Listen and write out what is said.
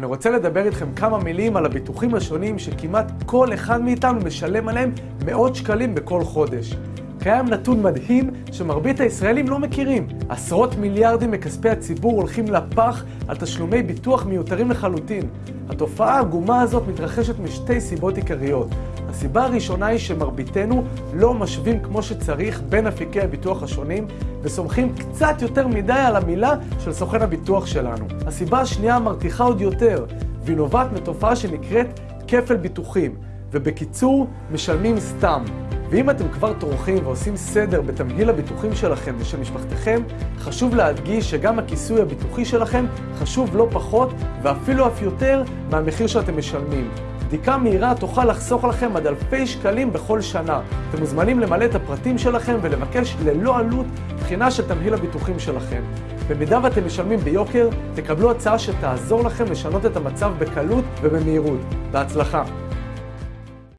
אני רוצה לדבר איתכם כמה מילים על הביטוחים השונים שכמעט כל אחד מאיתנו משלם עליהם מאות שקלים בכל חודש. קיים נתון מדהים שמרבית הישראלים לא מכירים. עשרות מיליארדים מכספי הציבור הולכים לפח על תשלומי ביטוח מיותרים לחלוטין. התופעה העגומה הזאת מתרחשת משתי סיבות עיקריות. הסיבה הראשונה היא שמרביתנו לא משווים כמו שצריך בין אפיקי הביטוח השונים וסומכים קצת יותר מדי על המילה של סוכן הביטוח שלנו. הסיבה השנייה מרתיחה עוד יותר, והיא נובעת מתופעה שנקראת כפל ביטוחים, ובקיצור, משלמים סתם. ואם אתם כבר טורחים ועושים סדר בתמהיל הביטוחים שלכם ושל משפחתכם, חשוב להדגיש שגם הכיסוי הביטוחי שלכם חשוב לא פחות ואפילו אף יותר מהמחיר שאתם משלמים. בדיקה מהירה תוכל לחסוך לכם עד אלפי שקלים בכל שנה. אתם מוזמנים למלא את הפרטים שלכם ולבקש ללא עלות בחינה של תמהיל הביטוחים שלכם. במידה ואתם משלמים ביוקר, תקבלו הצעה שתעזור לכם לשנות את המצב בקלות ובמהירות. בהצלחה.